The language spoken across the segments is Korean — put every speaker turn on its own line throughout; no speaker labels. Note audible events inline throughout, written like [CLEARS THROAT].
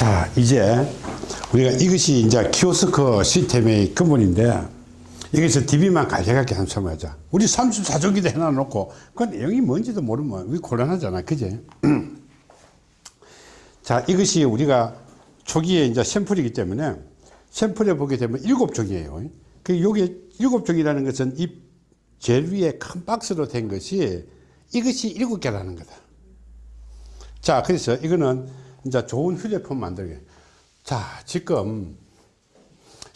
자, 이제 우리가 이것이 이제 키오스크 시스템의 근본인데 여기서 DB만 간략하게 한번 설명하자. 우리 34조기도 해놔 놓고 그 내용이 뭔지도 모르면 우리 곤란하잖아. 그지? [CLEARS THROAT] 자, 이것이 우리가 초기에 이제 샘플이기 때문에 샘플에 보게 되면 일곱 종이에요. 그 요게 일곱 종이라는 것은 이 제일 위에 큰 박스로 된 것이 이것이 일곱 개라는 거다. 자, 그래서 이거는 이제 좋은 휴대폰 만들기. 자, 지금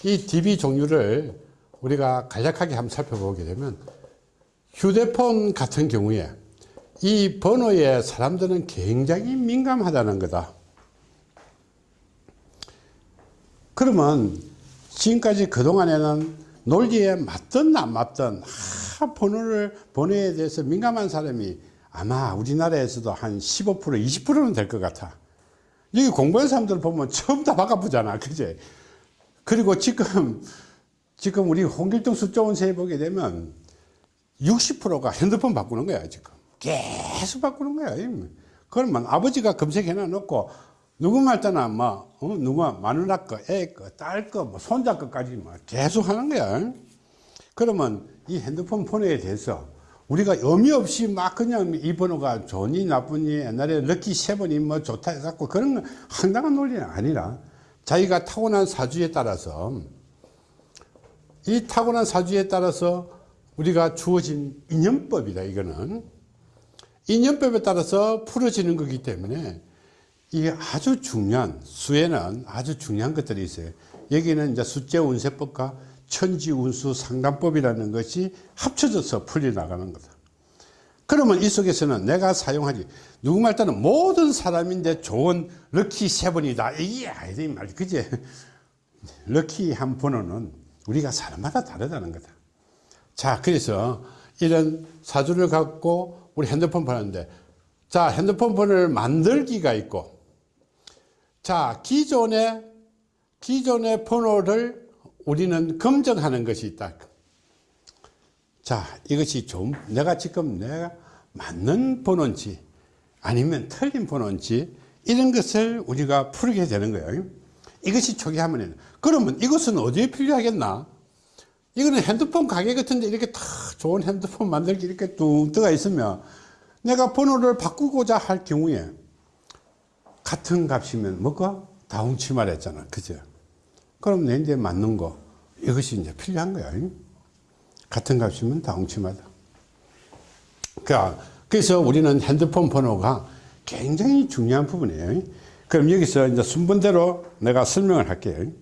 이 DB 종류를 우리가 간략하게 한번 살펴보게 되면 휴대폰 같은 경우에 이 번호에 사람들은 굉장히 민감하다는 거다. 그러면 지금까지 그동안에는 논리에 맞든 안 맞든 하, 번호를 번호에 대해서 민감한 사람이 아마 우리나라에서도 한 15% 20%는 될 것 같아. 여기 공부한 사람들 보면 처음 다 바꿔보잖아. 그제? 그리고 지금, 지금 우리 홍길동 수조원 세에 보게 되면 60%가 핸드폰 바꾸는 거야, 지금. 계속 바꾸는 거야. 그러면 아버지가 검색해 놔 놓고 누구 말따나 뭐, 어? 누구 마누라 거, 애 거, 딸 거, 뭐 손자 거까지 뭐 계속 하는 거야. 그러면 이 핸드폰 번호에 대해서 우리가 의미 없이 막 그냥 이 번호가 좋니 나쁘니 옛날에 럭키 세븐이 뭐 좋다 해갖고 그런 건 황당한 논리는 아니라 자기가 타고난 사주에 따라서 이 타고난 사주에 따라서 우리가 주어진 인연법이다 이거는. 인연법에 따라서 풀어지는 거기 때문에 이게 아주 중요한 수에는 아주 중요한 것들이 있어요. 여기는 이제 숫제 운세법과 천지 운수 상담법이라는 것이 합쳐져서 풀려 나가는 거다. 그러면 이 속에서는 내가 사용하지 누구 말 따는 모든 사람인데 좋은 럭키 세븐이다. 이게 아니다 이 말. 그지? 럭키 한 번호는 우리가 사람마다 다르다는 거다. 자 그래서 이런 사주를 갖고 우리 핸드폰 보는데 자 핸드폰 번호를 만들기가 있고 자 기존의 기존의 번호를 우리는 검증하는 것이 있다. 자 이것이 좀 내가 지금 내가 맞는 번호인지 아니면 틀린 번호인지 이런 것을 우리가 풀게 되는 거예요. 이것이 초기화면 그러면 이것은 어디에 필요하겠나? 이거는 핸드폰 가게 같은데 이렇게 다 좋은 핸드폰 만들기 이렇게 뚱 떠가 있으면 내가 번호를 바꾸고자 할 경우에 같은 값이면 뭐가? 다홍치말 했잖아. 그죠 그럼 내 이제 맞는 거. 이것이 이제 필요한 거야. 같은 값이면 다홍치마다. 그러니까 그래서 우리는 핸드폰 번호가 굉장히 중요한 부분이에요. 그럼 여기서 이제 순번대로 내가 설명을 할게요.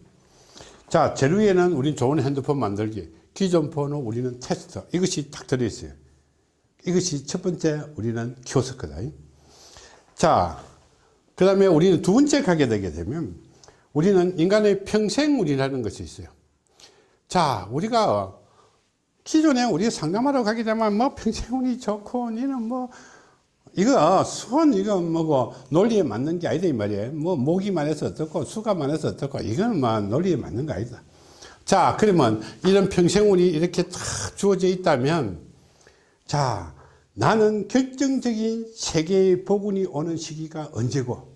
자, 제일 위에는 우린 좋은 핸드폰 만들기. 기존 번호 우리는 테스트. 이것이 딱 들어있어요. 이것이 첫 번째 우리는 키오스크다. 자, 그 다음에 우리는 두 번째 가게 되게 되면 우리는 인간의 평생운이라는 것이 있어요. 자, 우리가 기존에 우리가 상담하러 가게 되면 뭐 평생운이 좋고 니는 뭐 이거 수원 이거 뭐고 논리에 맞는 게 아니다 이 말이에요. 뭐 모기만 해서 어떻고 수가만 해서 어떻고 이거는 뭐 논리에 맞는 거 아니다. 자 그러면 이런 평생운이 이렇게 탁 주어져 있다면 자 나는 결정적인 세계의 복운이 오는 시기가 언제고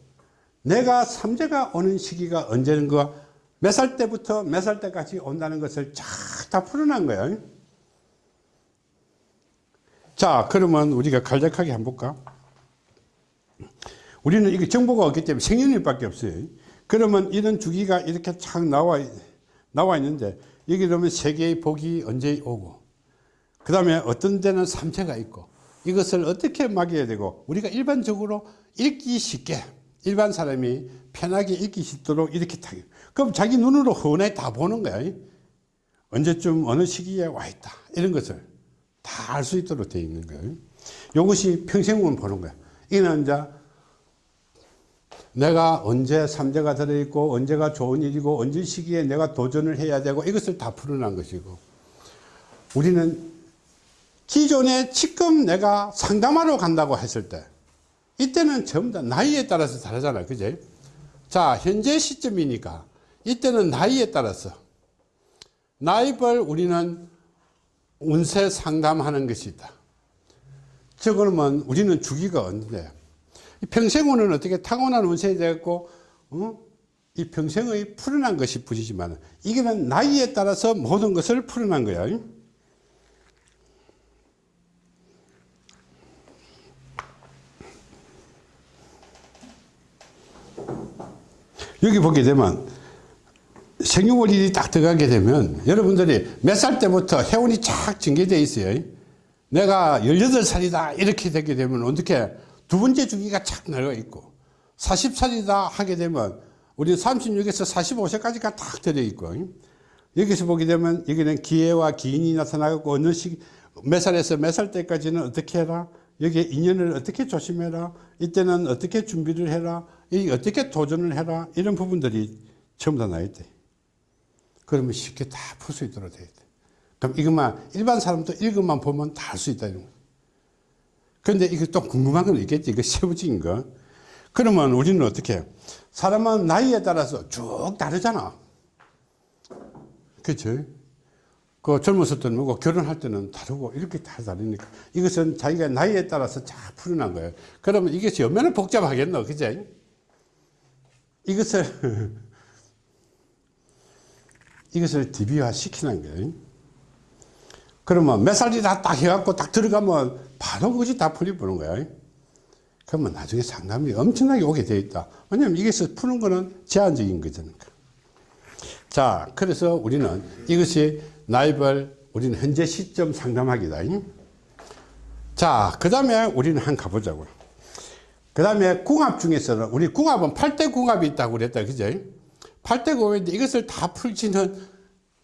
내가 삼재가 오는 시기가 언제는 거몇 살 때부터 몇 살 때까지 온다는 것을 쫙 다 풀어난 거예요. 자 그러면 우리가 간략하게 한번 볼까? 우리는 이게 정보가 없기 때문에 생년일밖에 없어요. 그러면 이런 주기가 이렇게 착 나와 나와 있는데 여기 보면 세계의 복이 언제 오고 그 다음에 어떤 데는 삼체가 있고 이것을 어떻게 막아야 되고 우리가 일반적으로 읽기 쉽게 일반 사람이 편하게 읽기 쉽도록 이렇게 타요 그럼 자기 눈으로 흔히 다 보는 거야. 언제쯤 어느 시기에 와 있다. 이런 것을 다 알 수 있도록 되어 있는 거예요 이것이 평생운 보는 거야. 이는 이제 내가 언제 삼재가 들어있고 언제가 좋은 일이고 언제 시기에 내가 도전을 해야 되고 이것을 다 풀어난 것이고. 우리는 기존에 지금 내가 상담하러 간다고 했을 때 이때는 전부 다 나이에 따라서 다르잖아요 그제 자 현재 시점이니까 이때는 나이에 따라서 나이별 우리는 운세 상담하는 것이 있다 저 그러면 우리는 주기가 언제 평생운은 어떻게 타고난 운세에 되고 어? 이 평생의 풀어난 것이 부지지만 이게는 나이에 따라서 모든 것을 풀어난 거야. 여기 보게 되면 생유월일이 딱 들어가게 되면 여러분들이 몇 살 때부터 해운이 쫙 전개되어 있어요. 내가 18살이다 이렇게 되게 되면 어떻게 두 번째 주기가 착 내려가 있고 40살이다 하게 되면 우리 36에서 45세까지가 딱 들어있고. 여기서 보게 되면 여기는 기회와 기인이 나타나고 어느 시 몇 살에서 몇 살 때까지는 어떻게 해라? 여기에 인연을 어떻게 조심해라? 이때는 어떻게 준비를 해라 이 어떻게 도전을 해라 이런 부분들이 전부 다 나있대 그러면 쉽게 다 풀 수 있도록 되어 있대 그럼 이것만 일반 사람도 이것만 보면 다 할 수 있다 이런 거 그런데 이게 또 궁금한 건 있겠지. 이거 세부적인 거. 그러면 우리는 어떻게 사람은 나이에 따라서 쭉 다르잖아. 그치? 그 젊었을 때는 뭐고 결혼할 때는 다르고 이렇게 다 다르니까. 이것은 자기가 나이에 따라서 잘 풀어난 거예요. 그러면 이것이 얼마나 복잡하겠노. 그제 이것을 이것을 DB화 시키는 거예요 그러면 몇 살이 다 딱 해갖고 딱 들어가면 바로 그것이 다 풀려보는 거야. 그러면 나중에 상담이 엄청나게 오게 되어 있다. 왜냐면 이것을 푸는 거는 제한적인 거잖아요 자 그래서 우리는 이것이 나이벌 우리는 현재 시점 상담하기다. 자 그 다음에 우리는 한 가보자고요 그 다음에 궁합 중에서는 우리 궁합은 8대 궁합이 있다고 그랬다 그죠? 8대 궁합인데 이것을 다 풀지는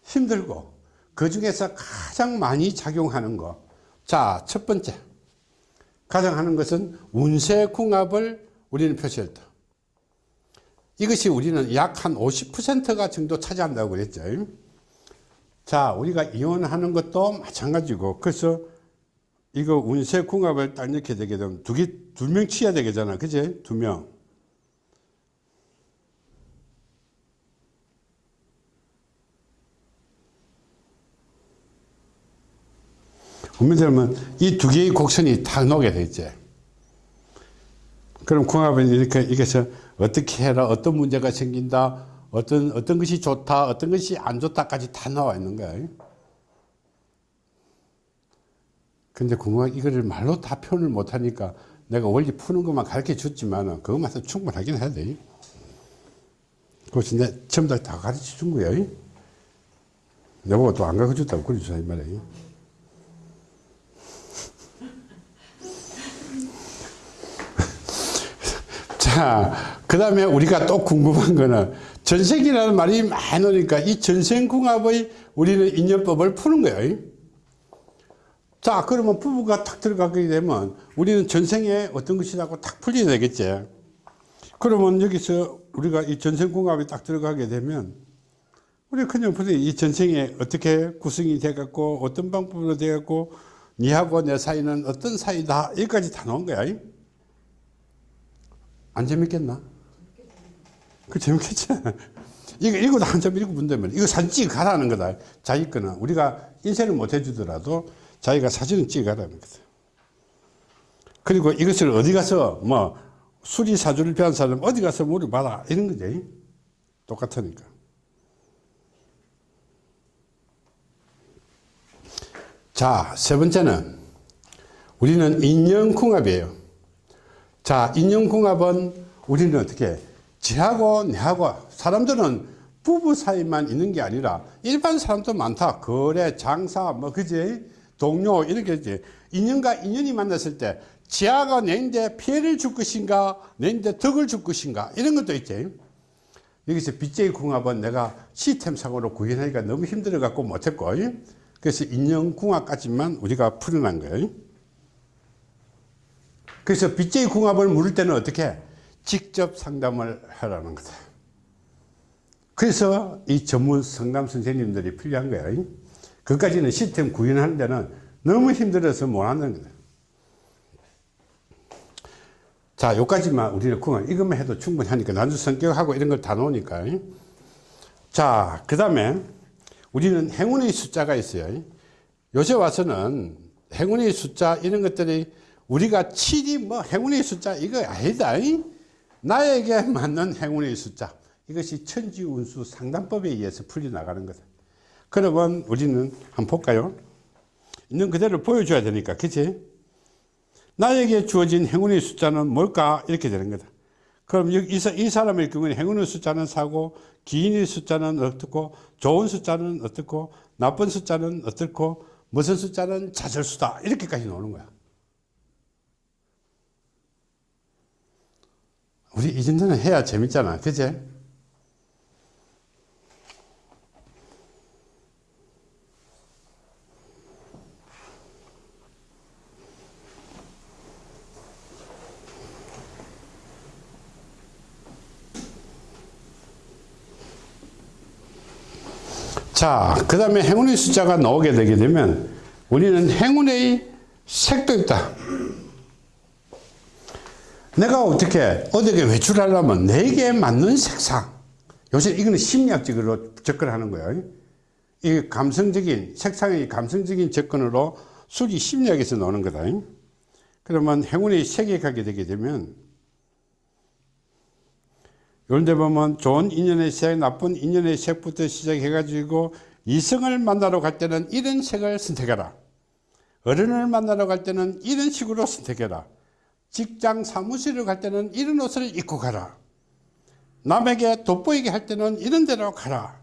힘들고 그 중에서 가장 많이 작용하는 거자첫 번째. 가장 하는 것은 운세 궁합을 우리는 표시했다 이것이 우리는 약 한 50%가 정도 차지한다고 그랬죠. 자 우리가 이혼하는 것도 마찬가지고 그래서 이거 운세 궁합을 딱 넣게 되게 되면 두 개, 두 명 치야 되겠잖아. 그지? 두 명. 우리들은 이두 개의 곡선이 탁 녹게 되지. 그럼 궁합은 이렇게, 이게서 어떻게 해라, 어떤 문제가 생긴다, 어떤, 어떤 것이 좋다, 어떤 것이 안 좋다까지 다 나와 있는 거야. 근데 궁금한 이거를 말로 다 표현을 못하니까 내가 원리 푸는 것만 가르쳐 줬지만 그것만 해도 충분하긴 해야 돼. 그것이 내 전부 다 가르쳐 준 거야. 내보고 또 안 가르쳐 줬다고 그러죠. 이 말이에요. [LAUGHS] 자, 그 다음에 우리가 또 궁금한 거는 전생이라는 말이 많이 나오니까 이 전생궁합의 우리는 인연법을 푸는 거예요. 자 그러면 부부가 탁 들어가게 되면 우리는 전생에 어떤 것이라고 탁 풀려야 되겠지? 그러면 여기서 우리가 이 전생궁합이 딱 들어가게 되면 우리 그냥 이 전생에 어떻게 구성이 돼 갖고 어떤 방법으로 돼 갖고 니하고 내 사이는 어떤 사이다? 여기까지 다 나온 거야. 안 재밌겠나? 그 재밌겠지? [LAUGHS] 이거 읽어도 한참 읽어본다면 이거 사진 찍어 가라는 거다. 자기 거는 우리가 인쇄를 못 해주더라도 자기가 사진을 찍어가라는 거죠. 그리고 이것을 어디 가서 뭐 수리사주를 배운 사람 어디 가서 물어봐라 이런 거지. 똑같으니까. 자, 세 번째는 우리는 인연궁합이에요. 자, 인연궁합은 우리는 어떻게 지하고 내하고 사람들은 부부 사이만 있는 게 아니라 일반 사람도 많다. 거래, 장사, 뭐, 그지? 동료 이렇게 이제 인연과 인연이 만났을 때 지하가 내인데 피해를 줄 것인가 내인데 덕을 줄 것인가 이런 것도 있지. 여기서 빚제의 궁합은 내가 시스템상으로 구현하기가 너무 힘들어 갖고 못했고 그래서 인연 궁합까지만 우리가 풀어난 거예요. 그래서 빚제의 궁합을 물을 때는 어떻게? 직접 상담을 하라는 거다. 그래서 이 전문 상담 선생님들이 필요한 거예요 그까지는 시스템 구현하는 데는 너무 힘들어서 못하는 거다. 자, 여기까지만 우리는 그만 이것만 해도 충분히 하니까 난주 성격하고 이런 걸 다 놓으니까. 자, 그 다음에 우리는 행운의 숫자가 있어요. 요새 와서는 행운의 숫자 이런 것들이 우리가 7이 뭐 행운의 숫자 이거 아니다. 나에게 맞는 행운의 숫자. 이것이 천지운수 상담법에 의해서 풀려나가는 거다. 그러면 우리는 한번 볼까요? 있는 그대로 보여줘야 되니까, 그치? 나에게 주어진 행운의 숫자는 뭘까? 이렇게 되는 거다. 그럼 이, 이 사람의 경우는 행운의 숫자는 사고, 기인의 숫자는 어떻고, 좋은 숫자는 어떻고, 나쁜 숫자는 어떻고, 무슨 숫자는 자절수다. 이렇게까지 나오는 거야. 우리 이 정도는 해야 재밌잖아. 그제? 자, 그 다음에 행운의 숫자가 나오게 되게 되면 우리는 행운의 색도 있다. 내가 어떻게, 어떻게 외출하려면 내게 맞는 색상. 요새 이거는 심리학적으로 접근하는 거예요. 이 감성적인, 색상의 감성적인 접근으로 술이 심리학에서 나오는 거다. 그러면 행운의 색에 가게 되게 되면 그런데 보면 좋은 인연의 색, 나쁜 인연의 색부터 시작해가지고 이성을 만나러 갈 때는 이런 색을 선택해라. 어른을 만나러 갈 때는 이런 식으로 선택해라. 직장 사무실을 갈 때는 이런 옷을 입고 가라. 남에게 돋보이게 할 때는 이런 데로 가라.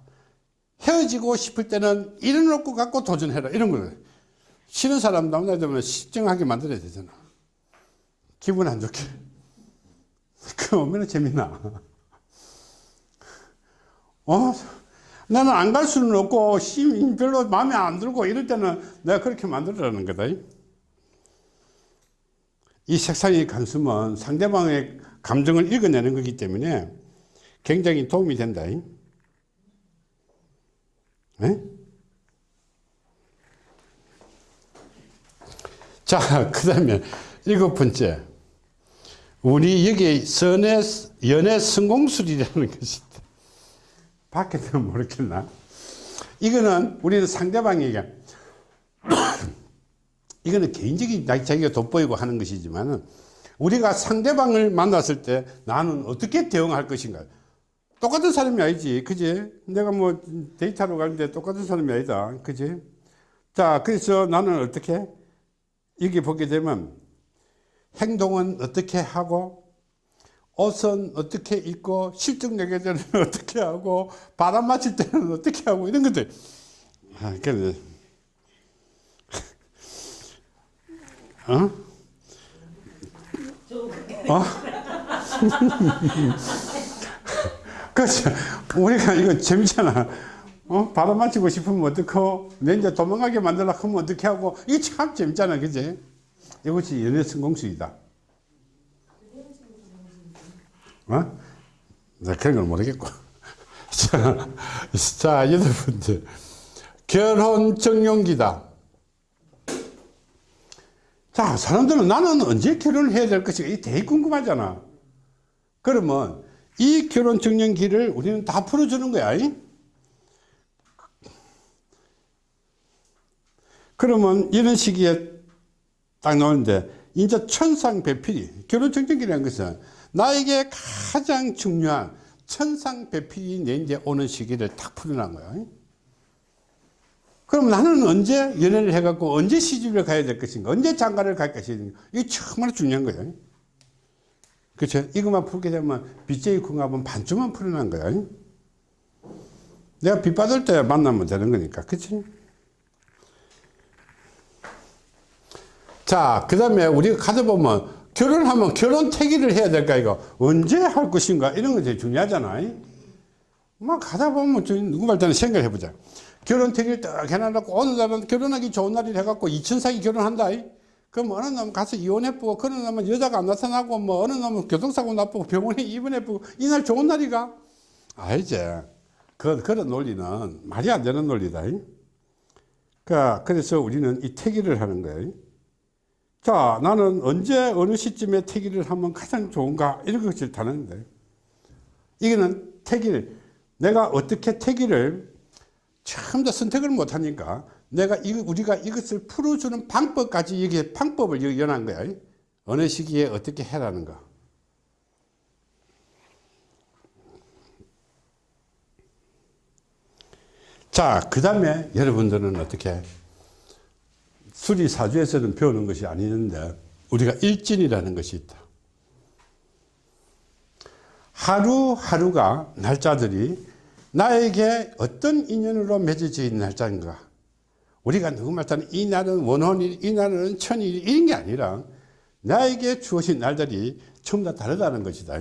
헤어지고 싶을 때는 이런 옷 갖고 도전해라. 이런 거를. 싫은 사람 남자 되면 실정하게 만들어야 되잖아. 기분 안 좋게. [LAUGHS] 그 얼마나 재밌나. 어? 나는 안 갈 수는 없고 별로 마음에 안 들고 이럴 때는 내가 그렇게 만들어라는 거다 이 색상의 감수는 상대방의 감정을 읽어내는 거기 때문에 굉장히 도움이 된다 네? 자, [LAUGHS] 그 다음에 일곱 번째. 우리 여기 선의, 연애 성공술이라는 [LAUGHS] 것이 밖에서는 [LAUGHS] 모르겠나? 이거는 우리는 상대방에게 [COUGHS] 이거는 개인적인 자기가 돋보이고 하는 것이지만 우리가 상대방을 만났을 때 나는 어떻게 대응할 것인가? 똑같은 사람이 아니지 그지? 내가 뭐 데이터로 가는데 똑같은 사람이 아니다 그지? 자 그래서 나는 어떻게? 여기 보게 되면 행동은 어떻게 하고 옷은 어떻게 입고 실증 내게 되는 [LAUGHS] 어떻게 하고 바람 맞을 때는 어떻게 하고 이런 것들 아, 그래. [LAUGHS] 어? 어? [LAUGHS] 그렇죠. 우리가 이거 재밌잖아. 어? 바람 맞히고 싶으면 어떡하고, 내 이제 도망가게 만들라 하면 어떻게 하고, 이게 참 재밌잖아. 그지? 이것이 연애 성공수이다. 어? 나 그런 걸 모르겠고. [LAUGHS] 자, 자, 번째. 결혼 정용기다. 자, 사람들은 나는 언제 결혼을 해야 될 것인가? 이게 되게 궁금하잖아. 그러면 이 결혼 정년기를 우리는 다 풀어주는 거야. 그러면 이런 시기에 딱 나오는데, 이제 천상 배필이, 결혼 정년기라는 것은 나에게 가장 중요한 천상 배필이 내 이제 오는 시기를 딱 풀어난 거야. 그럼 나는 언제 연애를 해갖고 언제 시집을 가야 될 것인가 언제 장가를 갈 것인가 이게 정말 중요한 거예요. 그렇죠? 이것만 풀게 되면 빚쟁이 궁합은 반쯤만 풀어난 거야. 내가 빚 받을 때 만나면 되는 거니까. 그치? 자그 다음에 우리가 가져보면 결혼하면 결혼 태기를 해야 될까 이거 언제 할 것인가 이런 거 되게 중요하잖아 막 가다 보면 누구 말때는 생각해 보자 결혼 택일 딱 해놔놓고 어느 날은 결혼하기 좋은 날이 해갖고 이천상이 결혼한다. 그럼 어느 놈 가서 이혼해보고 그런 놈은 여자가 안 나타나고 뭐 어느 놈은 교통사고 나쁘고 병원에 입원해보고 이날 좋은 날이가 알지. 그, 그런 논리는 말이 안 되는 논리다. 그 그래서 우리는 이 태기를 하는 거예요. 자 나는 언제 어느 시점에 태기를 하면 가장 좋은가 이런 것을 다는데 이거는 태기를 내가 어떻게 태기를 처음 더 선택을 못하니까 내가 이, 우리가 이것을 풀어주는 방법까지 여기에 방법을 여기 연한 거야. 어느 시기에 어떻게 해라는가. 자그 다음에 여러분들은 어떻게 수리사주에서는 배우는 것이 아니는데 우리가 일진이라는 것이 있다. 하루하루가 날짜들이 나에게 어떤 인연으로 맺어져 있는 날짜인가? 우리가 누구 말따는 이 날은 원혼일 이 날은 천일 이런 게 아니라 나에게 주어진 날들이 전부 다 다르다는 것이다.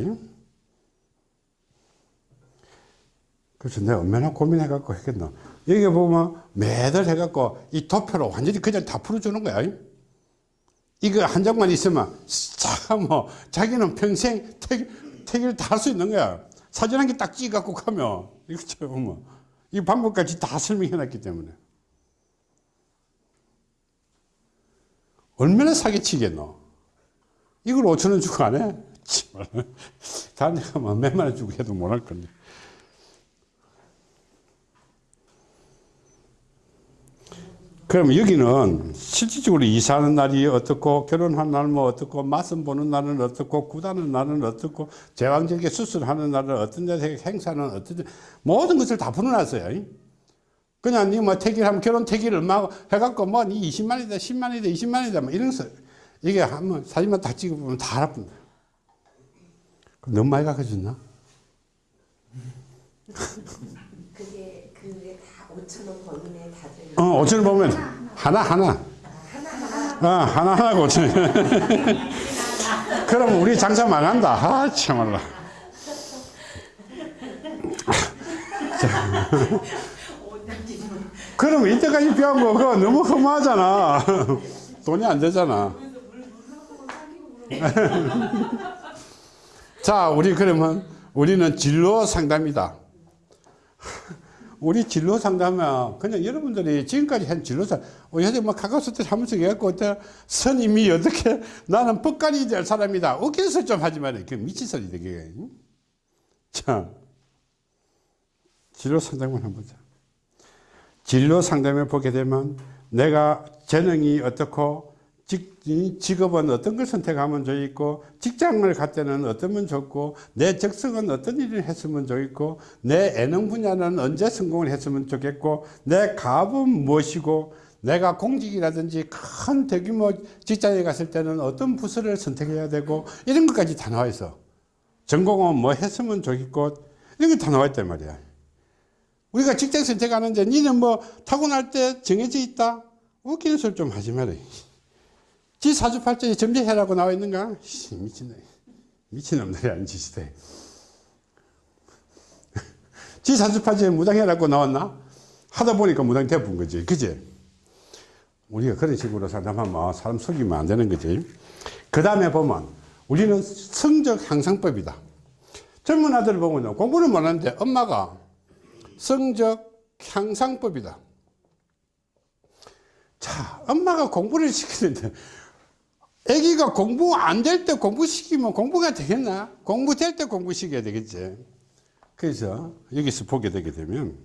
그래서 내가 얼마나 고민해 갖고 했겠노 여기 보면 매달 해 갖고 이 도표로 완전히 그냥 다 풀어주는 거야. 이거 한 장만 있으면 자 뭐 자기는 평생 택, 택일 다 할 수 있는 거야. 사진 한 개 딱 찍어 갖고 가면 이거 보면 이 방법까지 다 설명해 놨기 때문에. 얼마나 사기치겠노? 이걸 5천원 주고 안 해? [LAUGHS] 다른 데 가면 몇만 원 주고 해도 못 할 건데 그럼 여기는 실질적으로 이사하는 날이 어떻고 결혼한 날 뭐 어떻고 맞선 보는 날은 어떻고 구다는 날은 어떻고 제왕절개 수술하는 날은 어떤 데 행사는 어떤 데 모든 것을 다 풀어놨어요 그냥 니뭐 택일하면 결혼 택일 얼마 해갖고 뭐니 20만이다 10만이다 20만이다 뭐 이런 거 이게 한번 사진만 다 찍어보면 다 알아본다 너무 많이 가르쳐줬나?
그게 5천 원 범위내 다들
어, 5천 원 보면 하나 하나. 어, 하나 하나 5천 원. 그럼 우리 장사 망한다. 아, 참말라. [LAUGHS] 그럼 이때까지 배운 거 그거 너무 허무하잖아. [LAUGHS] 돈이 안 되잖아. [LAUGHS] 자, 우리 그러면 우리는 진로 상담이다. 우리 진로 상담은 그냥 여러분들이 지금까지 한 진로 상, 어, 요새 뭐 카카오스트 하면서 해갖고 어때 선임이 어떻게 [LAUGHS] 나는 법관이 될 사람이다. 어깨에서 좀 하지 말아요. 그 미친 소리 되게. 자, 진로 상담을 한번 보자. 진로 상담을 보게 되면 내가 재능이 어떻고 직, 이 직업은 어떤 걸 선택하면 좋겠고 직장을 갈 때는 어떠면 좋고 내 적성은 어떤 일을 했으면 좋겠고 내 예능 분야는 언제 성공을 했으면 좋겠고 내 갑은 무엇이고 내가 공직이라든지 큰 대규모 직장에 갔을 때는 어떤 부서를 선택해야 되고 이런 것까지 다 나와 있어. 전공은 뭐 했으면 좋겠고 이런 게 다 나와 있단 말이야. 우리가 직장 선택하는데 니는 뭐 타고날 때 정해져 있다? 웃기는 소리 좀 하지 마라 지 사주팔자에 점재해라고 나와 있는가? 씨, 미친놈. 미친놈들이 아닌 짓이대. [LAUGHS] 지 사주팔자에 무당해라고 나왔나? 하다 보니까 무당이 돼본 거지. 그지? 우리가 그런 식으로 상담하면 사람 속이면 안 되는 거지. 그 다음에 보면 우리는 성적 향상법이다. 젊은 아들을 보면 공부는 못하는데 엄마가 성적 향상법이다. 자, 엄마가 공부를 시키는데 애기가 공부 안 될 때 공부시키면 공부가 되겠나? 공부 될 때 공부시켜야 되겠지. 그래서 여기서 보게 되게 되면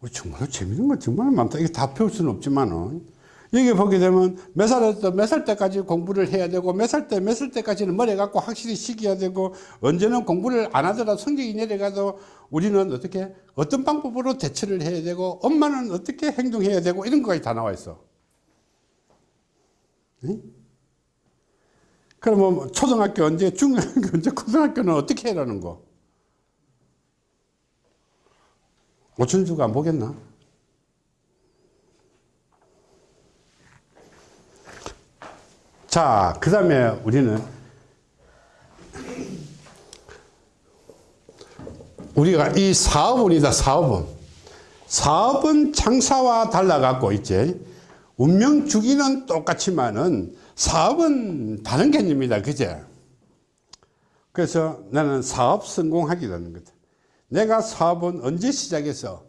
우리 정말 재밌는 거 정말 많다. 이게 다 배울 수는 없지만은 여기 보게 되면 몇 살부터 몇 살 때까지 공부를 해야 되고 몇 살 때 몇 살 때까지는 머리 갖고 확실히 시켜야 되고 언제는 공부를 안 하더라도 성적이 내려가도 우리는 어떻게 어떤 방법으로 대처를 해야 되고 엄마는 어떻게 행동해야 되고 이런 거까지 다 나와 있어. 응? 그러면 뭐 초등학교 언제 중학교 언제 고등학교는 어떻게 해라는 거? 오천주가 안 보겠나? 자, 그 다음에 우리는 우리가 이 사업운이다, 사업운. 사업은 장사와 달라갖고 있지. 운명 주기는 똑같지만은 사업은 다른 개념이다. 그제? 그래서 나는 사업 성공하기라는 거다. 내가 사업은 언제 시작해서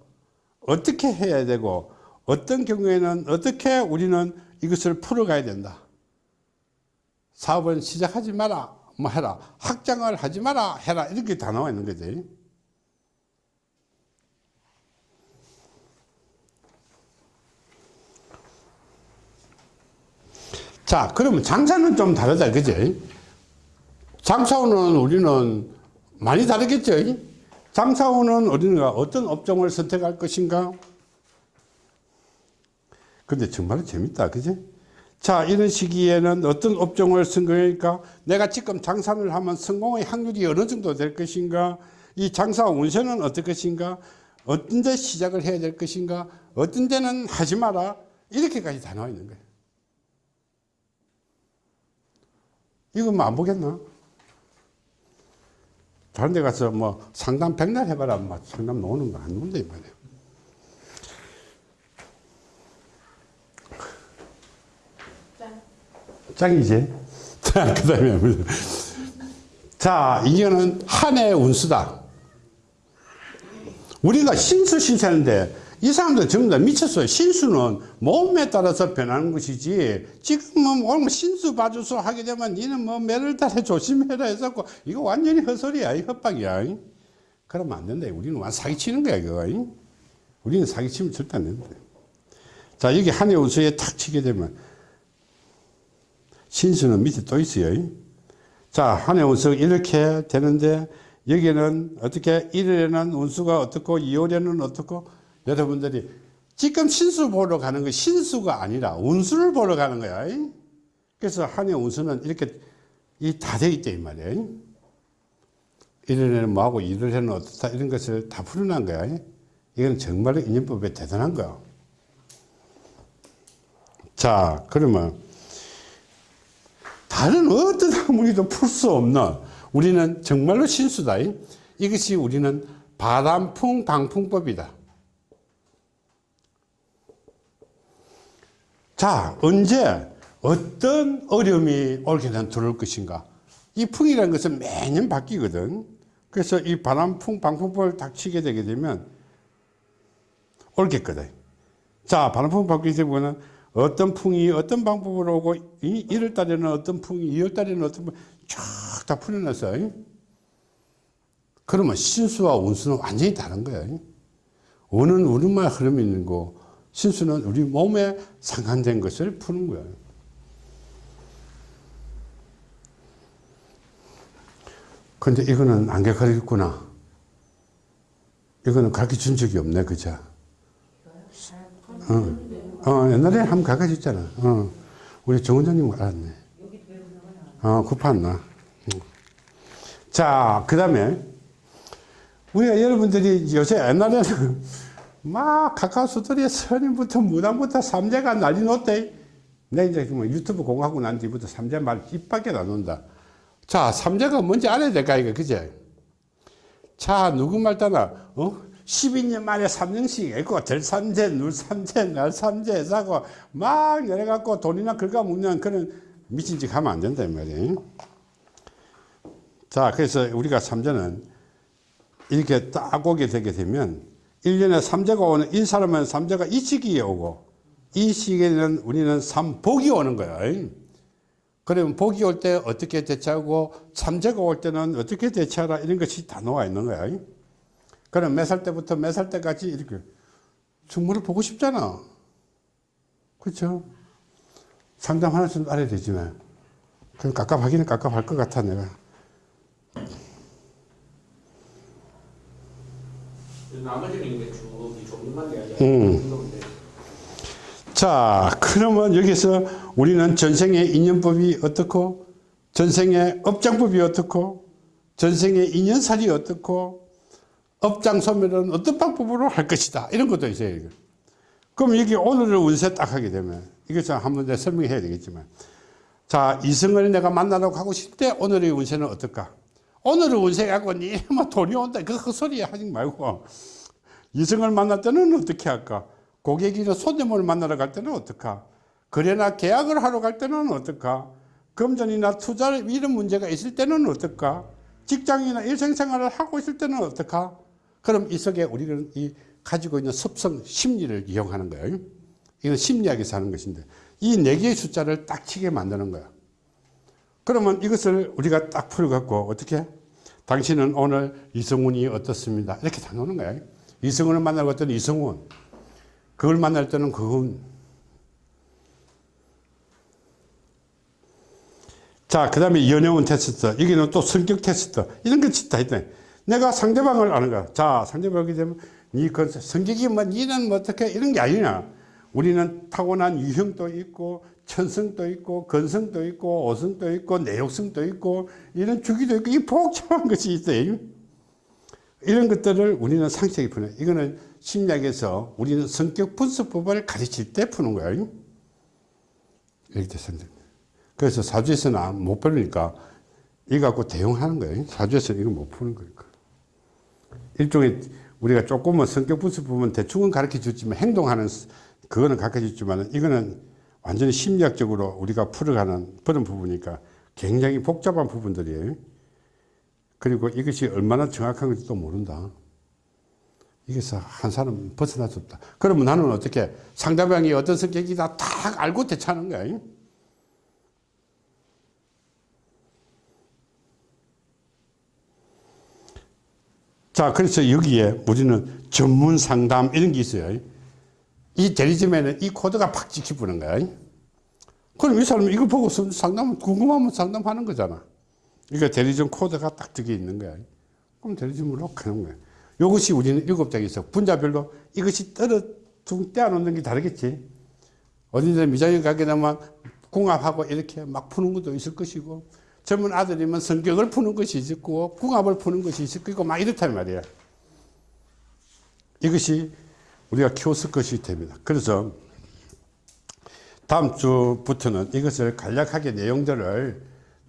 어떻게 해야 되고 어떤 경우에는 어떻게 우리는 이것을 풀어가야 된다. 사업은 시작하지 마라. 뭐 해라. 확장을 하지 마라. 해라. 이렇게 다 나와 있는 거지. 자, 그러면 장사는 좀 다르다. 그지? 장사는 우리는 많이 다르겠죠? 장사운은 우리가 어떤 업종을 선택할 것인가? 근데 정말 재밌다. 그지? 자, 이런 시기에는 어떤 업종을 선택할까? 내가 지금 장사를 하면 성공의 확률이 어느 정도 될 것인가? 이 장사 운세는 어떨 것인가? 어떤 데 시작을 해야 될 것인가? 어떤 데는 하지 마라. 이렇게까지 다 나와 있는 거예요. 이거 뭐 안 보겠나? 다른 데 가서 뭐 상담 백날 해봐라. 뭐 상담 노는 거 안 논다, 이 말이에요. 짱이지? 자, 그 다음에, 자, 이거는 한해 운수다. 우리가 신수 신수하는데 이 사람들 전부 다 미쳤어요. 신수는 몸에 따라서 변하는 것이지 지금은 오늘 신수 봐줘서 하게 되면 니는 뭐 매를 달에 [LAUGHS] 조심해라 해서 이거 완전히 헛소리야. 이 헛박이야. 그러면 안 된다. 우리는 완 사기치는 거야. 이거. 우리는 사기치면 절대 안 된다. 자, 여기 한해 운수에 탁 치게 되면 신수는 밑에 또 있어요. 자, 한해 운수 이렇게 되는데 여기는 어떻게 1월에는 운수가 어떻고 2월에는 어떻고 여러분들이 지금 신수 보러 가는 거 신수가 아니라 운수를 보러 가는 거야. 그래서 한해 운수는 이렇게 다 되어 있다 이 말이에요. 1월에는 뭐하고 2월에는 어떻다 이런 것을 다 풀어난 거야. 이건 정말로 인연법에 대단한 거야. 자, 그러면 다른 어떤 학문이도 풀 수 없는 우리는 정말로 신수다. 이것이 우리는 바람풍 방풍법이다. 자, 언제 어떤 어려움이 올게 된 들어올 것인가? 이 풍이라는 것은 매년 바뀌거든. 그래서 이 바람풍 방풍법을 닥치게 되게 되면 올겠거든. 자, 바람풍 바뀌게 되면 어떤 풍이 어떤 방법으로 오고 1월 달에는 어떤 풍이 2월 달에는 어떤 풍이 쫙다 풀어놨어 그러면 신수와 운수는 완전히 다른 거야 운은 우리만 흐름이 있는 거 신수는 우리 몸에 상관된 것을 푸는 거야 근데 이거는 안 가르쳤구나 이거는 가르쳐 준 적이 없네 그죠 어. 어, 옛날에 한번 가르쳤잖아. 어, 우리 정원장님 알았네. 어, kup았나. 자, 그 다음에, 우리가 여러분들이 요새 옛날에는 막 스토리에 선임부터 무당부터 삼재가 난리 났대. 내 이제 뭐 유튜브 공하고 난 뒤부터 삼재 말 입 밖에 안 논다. 자, 삼재가 뭔지 알아야 될까, 이거, 그제? 자, 누구 말 따나, 어? 12년 만에 3년씩 했고 들삼재, 눌삼재, 날삼재 사고 막 내려갖고 돈이나 긁어 먹는 그런 미친 짓 하면 안 된다 이 말이에요. 자 그래서 우리가 삼재는 이렇게 딱 오게 되게 되면 1년에 삼재가 오는 이 사람은 삼재가 이 시기에 오고 이 시기에는 우리는 삼복이 오는 거예요. 그러면 복이 올 때 어떻게 대처하고 삼재가 올 때는 어떻게 대처하라 이런 것이 다 나와 있는 거야. 그럼 몇 살 때부터 몇 살 때까지 이렇게 충무를 보고 싶잖아. 그렇죠? 상담 하나쯤 알아야 되지만 그럼 깝깝하기는 깝깝할 것 같아 내가.
나머지는 이제 쭉 조금만 이야기
음. 자, 그러면 여기서 우리는 전생의 인연법이 어떻고, 전생의 업장법이 어떻고, 전생의 인연살이 어떻고, 업장 소멸은 어떤 방법으로 할 것이다. 이런 것도 있어요. 그럼 여기 오늘을 운세 딱 하게 되면, 이것을 한번 내가 설명해야 되겠지만, 자, 이성을 내가 만나러 가고 싶을 때 오늘의 운세는 어떨까? 오늘의 운세 갖고 니뭐 돈이 온다. 그 헛소리 하지 말고, 이성을 만날 때는 어떻게 할까? 고객이나 손님을 만나러 갈 때는 어떨까? 거래나 계약을 하러 갈 때는 어떨까? 금전이나 투자 이런 문제가 있을 때는 어떨까? 직장이나 일생생활을 하고 있을 때는 어떨까? 그럼 이 속에 우리는 이 가지고 있는 습성 심리를 이용하는 거예요. 이건 심리학에서 하는 것인데 이 네 개의 숫자를 딱 치게 만드는 거야. 그러면 이것을 우리가 딱 풀어갖고 어떻게? 당신은 오늘 이성운이 어떻습니다. 이렇게 다 놓는 거야. 이성운을 만나고 갔더니 이성운. 그걸 만날 때는 그건. 자, 그 다음에 연애운 테스트. 여기는 또 성격 테스트. 이런 것이 다 있다. 내가 상대방을 아는 거야. 자, 상대방이 되면 니그 성격이 뭐 니는 뭐 어떻게 이런 게 아니냐. 우리는 타고난 유형도 있고 천성도 있고 건성도 있고 오성도 있고 내욕성도 있고 이런 주기도 있고 이 복잡한 것이 있어요. 이런 것들을 우리는 상식이 푸는 이거는 심리학에서 우리는 성격 분석법을 가르칠 때 푸는 거예요. 이렇게 됐습니다. 그래서 사주에서는 못 풀으니까 이거 갖고 대응하는 거예요. 사주에서는 이거 못 푸는 거니까. 일종의 우리가 조금은 성격 분석 보면 대충은 가르쳐 줬지만 행동하는 스- 그거는 가르쳐 줬지만 이거는 완전히 심리학적으로 우리가 풀어가는 그런 부분이니까 굉장히 복잡한 부분들이에요. 그리고 이것이 얼마나 정확한 건지도 모른다. 이게서 한 사람 벗어날 수 없다. 그러면 나는 어떻게 상대방이 어떤 성격이다 딱 알고 대처하는 거야. 자, 그래서 여기에 우리는 전문 상담 이런 게 있어요. 이 대리점에는 이 코드가 팍 찍히는 거야. 그럼 이 사람은 이거 보고 상담, 궁금하면 상담하는 거잖아. 이거 대리점 코드가 딱 적혀 있는 거야. 그럼 대리점으로 가는 거야. 이것이 우리는 일곱 장에서 분자별로 이것이 떨어 둥 떼어놓는 게 다르겠지. 어딘데 미장에 가게 되면 궁합하고 이렇게 막 푸는 것도 있을 것이고 젊은 아들이면 성격을 푸는 것이 있고 궁합을 푸는 것이 있을 거고 막 이렇단 말이야. 이것이 우리가 키웠을 것이 됩니다. 그래서 다음 주부터는 이것을 간략하게 내용들을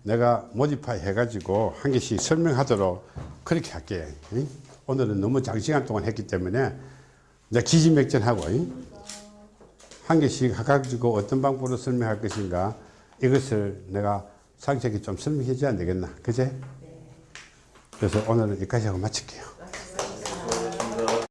내가 모디파이 해가지고 한 개씩 설명하도록 그렇게 할게. 응? 오늘은 너무 장시간 동안 했기 때문에 내가 기진맥전하고 응? 한 개씩 해가지고 어떤 방법으로 설명할 것인가 이것을 내가 상세하게 좀 설명해 줘야 되겠나. 그제? 그래서 오늘은 여기까지 하고 마칠게요.